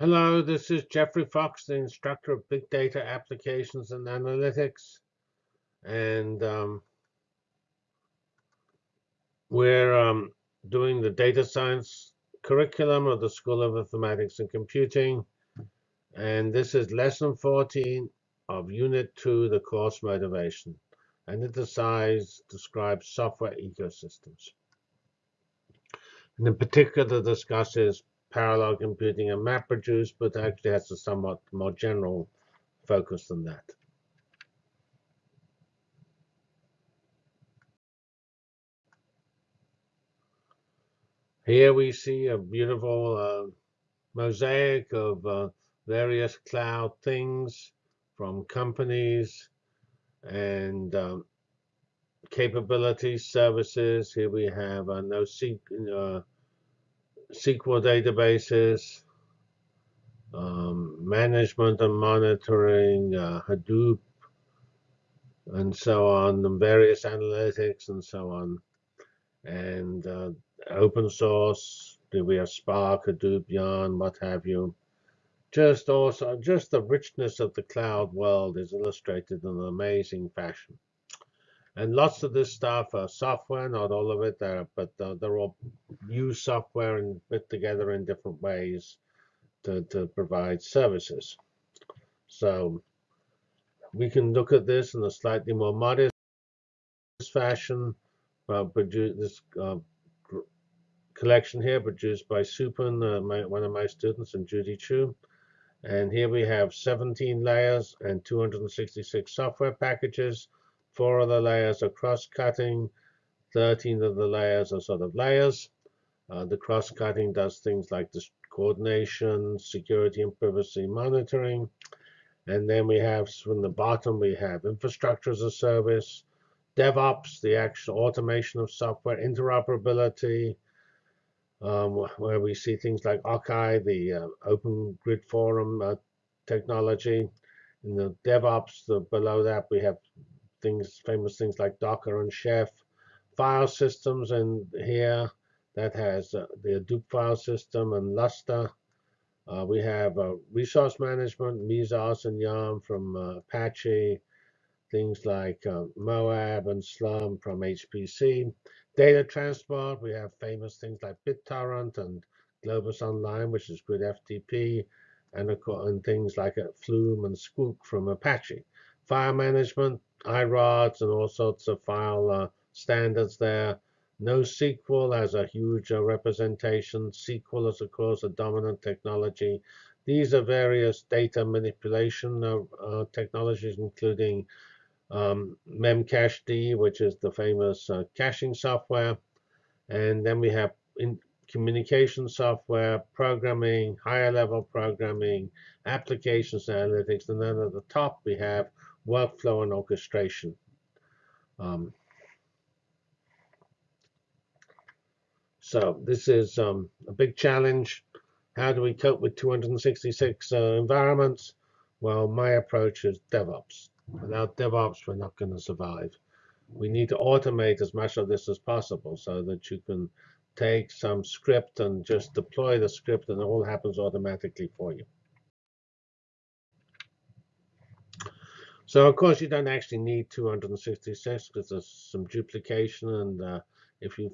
Hello, this is Geoffrey Fox, the instructor of Big Data Applications and Analytics. And um, we're um, doing the data science curriculum of the School of Informatics and Computing. And this is lesson 14 of Unit 2, the course motivation. And it decides, describes software ecosystems. And in particular, discusses parallel computing and MapReduce, but actually has a somewhat more general focus than that. Here we see a beautiful uh, mosaic of uh, various cloud things from companies and um, capabilities, services. Here we have a NoSQL, uh, SQL databases, um, management and monitoring, uh, Hadoop, and so on, and various analytics and so on. And uh, open source, do we have Spark, Hadoop, Yarn, what have you. Just also, just the richness of the cloud world is illustrated in an amazing fashion. And lots of this stuff are software, not all of it, there, but uh, they're all use software and put together in different ways to, to provide services. So we can look at this in a slightly more modest fashion. Uh, produce this uh, collection here produced by Supun, uh, my, one of my students, and Judy Qiu. And here we have 17 layers and 266 software packages Four of the layers are cross-cutting. 13 of the layers are sort of layers. Uh, the cross-cutting does things like this coordination, security and privacy monitoring. And then we have from the bottom, we have infrastructure as a service, DevOps, the actual automation of software, interoperability, um, where we see things like OCCI, the uh, Open Grid Forum uh, technology. In the DevOps, the, below that, we have things, famous things like Docker and Chef, file systems, and here that has uh, the Hadoop file system and Lustre. Uh, we have uh, resource management, Mesos and Yarn from uh, Apache, things like uh, Moab and Slurm from HPC. Data transport, we have famous things like BitTorrent and Globus Online, which is GridFTP, and, and things like uh, Flume and Sqoop from Apache. File management, iRods and all sorts of file uh, standards there. NoSQL has a huge uh, representation. SQL is, of course, a dominant technology. These are various data manipulation uh, uh technologies, including um, Memcached, which is the famous uh, caching software. And then we have in communication software, programming, higher level programming, applications analytics. And then at the top, we have workflow and orchestration. Um, so this is um, a big challenge. How do we cope with 266 uh, environments? Well, my approach is DevOps. Without DevOps, we're not going to survive. We need to automate as much of this as possible so that you can take some script and just deploy the script and it all happens automatically for you. So of course you don't actually need 266 because there's some duplication and uh, if you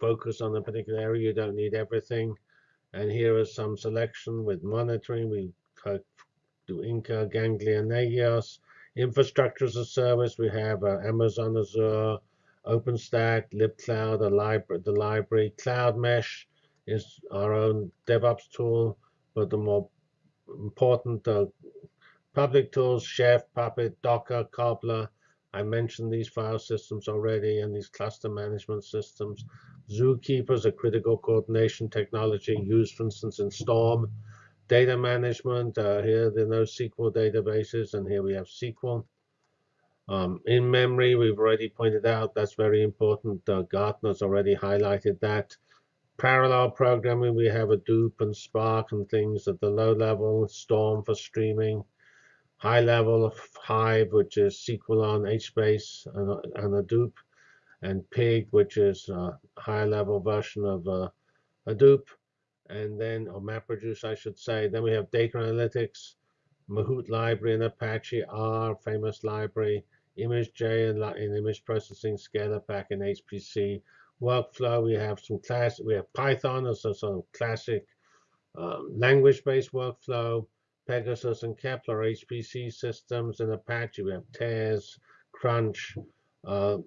focus on a particular area you don't need everything. And here is some selection with monitoring. We do Inca, Ganglia, Nagios. Infrastructure as a service, we have uh, Amazon Azure, OpenStack, libcloud, the library, the library. Cloud Mesh is our own DevOps tool, but the more important uh, Public tools, Chef, Puppet, Docker, Cobbler. I mentioned these file systems already and these cluster management systems. Zookeeper is a critical coordination technology used, for instance, in Storm. Data management, uh, here are NoSQL databases, and here we have SQL. Um, in memory, we've already pointed out that's very important. Uh, Gartner's already highlighted that. Parallel programming, we have Hadoop and Spark and things at the low level, Storm for streaming high level of Hive, which is SQL on HBase and, and Hadoop, and Pig, which is a high level version of uh, Hadoop. and then, or MapReduce, I should say. Then we have data analytics, Mahout library in Apache, R, famous library, ImageJ in, in image processing, ScaLAPACK in HPC. Workflow, we have some class, we have Python as a sort of classic um, language-based workflow, Pegasus and Kepler HPC systems, and Apache, we have Tez, Crunch, uh,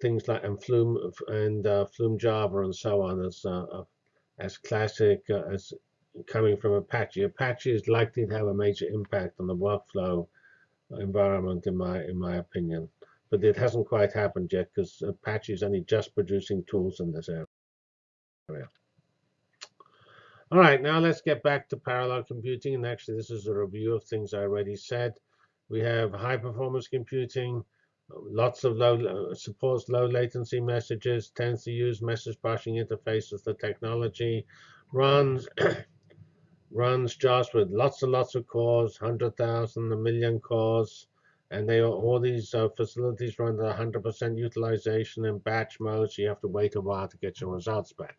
things like and Flume and uh, Flume Java and so on as uh, as classic uh, as coming from Apache. Apache is likely to have a major impact on the workflow environment, in my in my opinion. But it hasn't quite happened yet because Apache is only just producing tools in this area. All right, now let's get back to parallel computing. And actually, this is a review of things I already said. We have high performance computing, lots of low uh, supports low latency messages, tends to use message passing interfaces. The technology runs runs just with lots and lots of cores, hundred thousand, a million cores, and they all these uh, facilities run at 100% utilization in batch mode, so you have to wait a while to get your results back.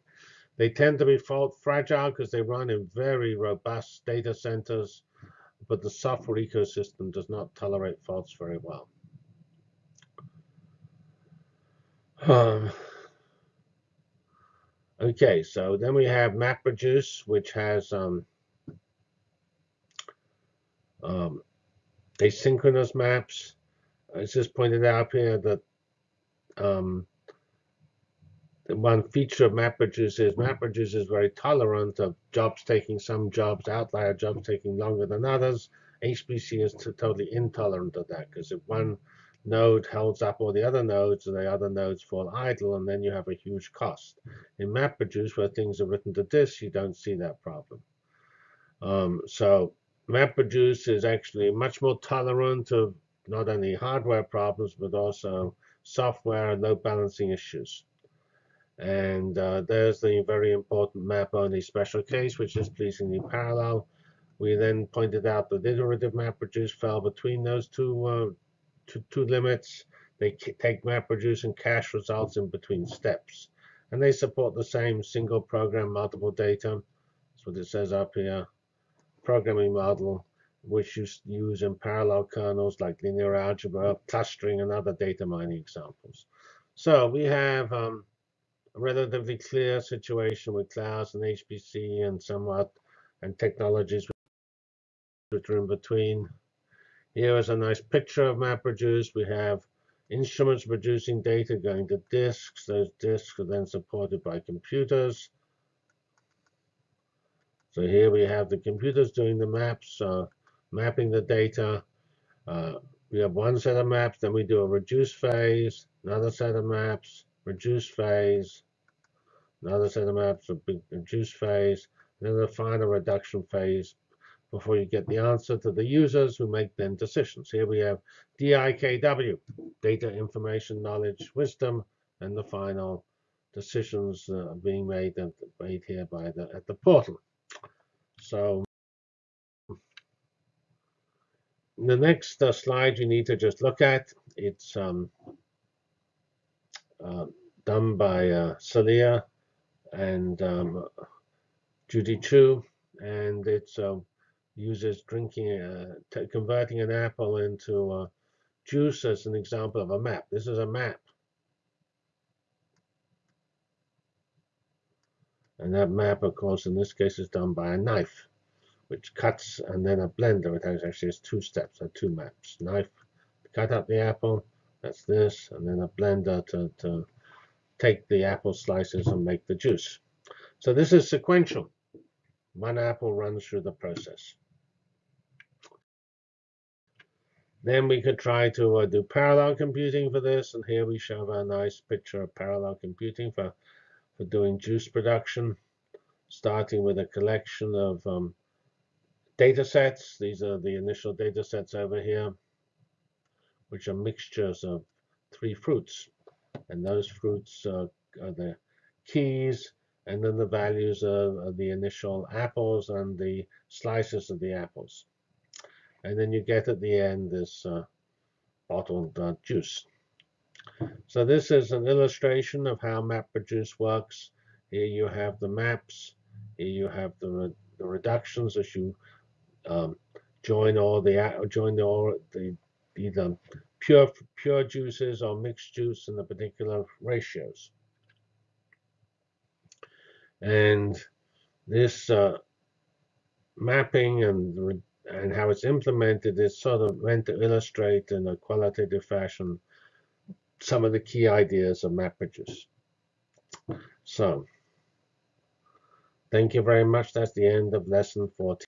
They tend to be fragile because they run in very robust data centers, but the software ecosystem does not tolerate faults very well. Um, okay, so then we have MapReduce, which has um, um, asynchronous maps. It's just pointed out here that um, one feature of MapReduce is MapReduce is very tolerant of jobs taking some jobs, outlier jobs taking longer than others. HPC is totally intolerant of that because if one node holds up all the other nodes and the other nodes fall idle and then you have a huge cost. In MapReduce, where things are written to disk, you don't see that problem. Um, so MapReduce is actually much more tolerant of not only hardware problems but also software and load balancing issues. And uh, there's the very important map-only special case, which is pleasingly parallel. We then pointed out that iterative map MapReduce fell between those two, uh, two, two limits. They take MapReduce and cache results in between steps. And they support the same single program, multiple data. That's what it says up here. Programming model, which you use in parallel kernels like linear algebra, clustering, and other data mining examples. So we have um, relatively clear situation with clouds and HPC and somewhat and technologies which are in between. Here is a nice picture of MapReduce. We have instruments producing data going to disks. Those disks are then supported by computers. So here we have the computers doing the maps, uh, mapping the data. Uh, we have one set of maps, then we do a reduce phase, another set of maps, reduce phase, another set of maps, a big reduce phase, and then the final reduction phase before you get the answer to the users who make then decisions. Here we have DIKW, data, information, knowledge, wisdom, and the final decisions being made, at, made here by the at the portal. So the next uh, slide you need to just look at. It's um, uh, done by uh, Saliya and um, Judy Qiu, and it uh, uses drinking, uh, converting an apple into uh, juice as an example of a map. This is a map. And that map, of course, in this case is done by a knife, which cuts, and then a blender. It actually has two steps, or two maps. Knife, to cut up the apple, that's this, and then a blender to, to take the apple slices and make the juice. So this is sequential. One apple runs through the process. Then we could try to uh, do parallel computing for this, and here we show a nice picture of parallel computing for, for doing juice production, starting with a collection of um, data sets. These are the initial data sets over here, which are mixtures of three fruits and those fruits uh, are the keys, and then the values of, of, the initial apples and the slices of the apples. And then you get at the end this uh, bottled uh, juice. So this is an illustration of how MapReduce works. Here you have the maps Here you have the, re the reductions as you um, join all the join the all the either pure pure juices or mixed juice in the particular ratios. And this uh, mapping and and how it's implemented is sort of meant to illustrate in a qualitative fashion some of the key ideas of MapReduce. So, thank you very much. That's the end of lesson 14.